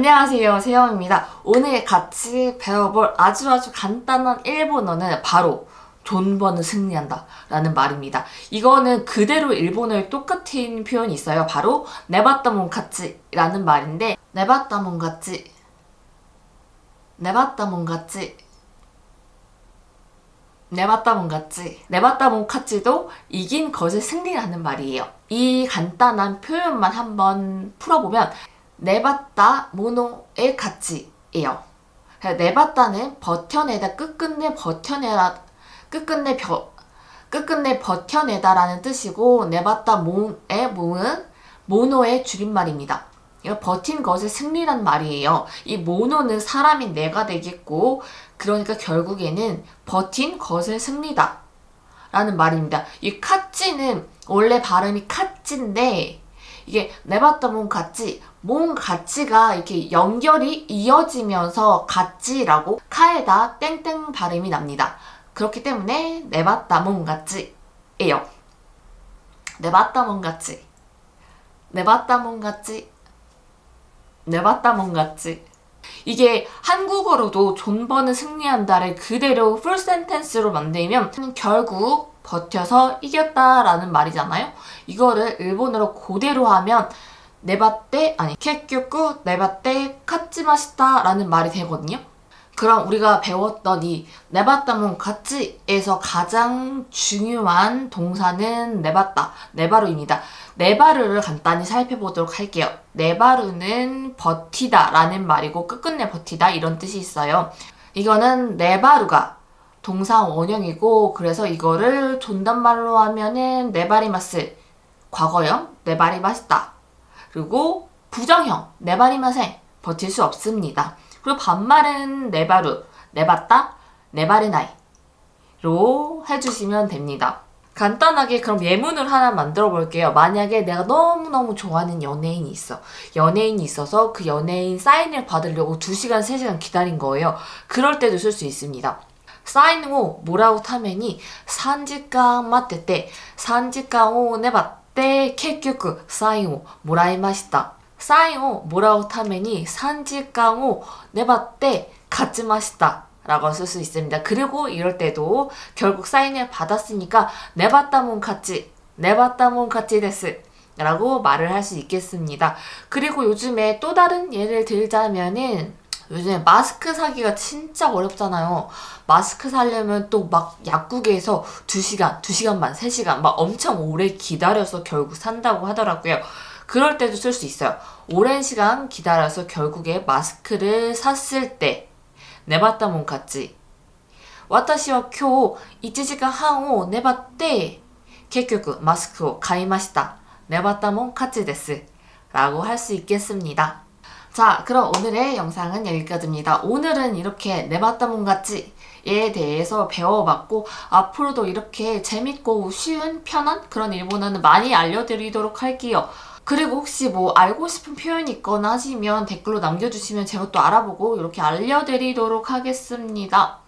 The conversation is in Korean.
안녕하세요. 세영입니다. 오늘 같이 배워볼 아주 아주 간단한 일본어는 바로 돈 버는 승리한다 라는 말입니다. 이거는 그대로 일본어에 똑같은 표현이 있어요. 바로 네바따몬카치 라는 말인데 네바따몬카치 네바따몬카치 네바따몬카치 네바따몬카치도 이긴 것을 승리라는 말이에요. 이 간단한 표현만 한번 풀어보면 내봤다 모노의 가치예요. 내봤다는 버텨내다 끝끝내 버텨내다 끝끝내 벼, 끝끝내 버텨내다 라는 뜻이고 내봤다 모의 모은 모노의 줄임말입니다. 버틴 것을 승리란 말이에요. 이 모노는 사람이 내가 되겠고 그러니까 결국에는 버틴 것을 승리다 라는 말입니다. 이 카찌는 원래 발음이 카찌인데 이게 내봤다 몸 같지 몸 가치가 이렇게 연결이 이어지면서 가치라고 카에다 땡땡 발음이 납니다. 그렇기 때문에 내봤다 몸 같지 예요. 내봤다 몸 같지. 내봤다 몸 같지. 내봤다 몸 같지. 이게 한국어로도 존버는 승리한다를 그대로 풀 센텐스로 만들면 결국 버텨서 이겼다라는 말이잖아요. 이거를 일본어로 그대로 하면 네바떼 아니 케큐쿠 네바떼 카츠마시타 라는 말이 되거든요. 그럼 우리가 배웠던 이 네바따문 가치에서 가장 중요한 동사는 네바따, 네바루입니다. 네바루를 간단히 살펴보도록 할게요. 네바루는 버티다 라는 말이고 끝끝내 버티다 이런 뜻이 있어요. 이거는 네바루가 동사 원형이고 그래서 이거를 존댓말로 하면은 네바리마스 과거형 네바리마시다 그리고 부정형 네바리마생 버틸 수 없습니다. 그리고 반말은 네바루, 네바따, 네바리나이로 해주시면 됩니다. 간단하게 그럼 예문을 하나 만들어 볼게요. 만약에 내가 너무너무 좋아하는 연예인이 있어. 연예인이 있어서 그 연예인 사인을 받으려고 2시간, 3시간 기다린 거예요. 그럴 때도 쓸 수 있습니다. 사인 후 뭐라고 타면이 3時間 待ってて 3時間 を粘って結局サインをもらいました 사이오 뭐라고 타메니 산지깡오 내봤대 가지마시다 라고 쓸 수 있습니다. 그리고 이럴 때도 결국 사인을 받았으니까 내봤다몬 같이 내봤다몬 같이 데스 라고 말을 할 수 있겠습니다. 그리고 요즘에 또 다른 예를 들자면은 요즘에 마스크 사기가 진짜 어렵잖아요. 마스크 사려면 또 막 약국에서 2시간, 2시간 반, 3시간 막 엄청 오래 기다려서 결국 산다고 하더라고요. 그럴 때도 쓸 수 있어요. 오랜 시간 기다려서 결국에 마스크를 샀을 때 내봤다 몬 같지. 와타시와 쿄 이치지가 한오 내봤대 결국 마스크 가이마시다 내봤다 몬카지 데스 라고 할 수 있겠습니다. 자 그럼 오늘의 영상은 여기까지입니다. 오늘은 이렇게 내봤다 몬같이 에 대해서 배워봤고 앞으로도 이렇게 재밌고 쉬운 편한 그런 일본어는 많이 알려드리도록 할게요. 그리고 혹시 뭐 알고 싶은 표현이 있거나 하시면 댓글로 남겨주시면 제가 또 알아보고 이렇게 알려드리도록 하겠습니다.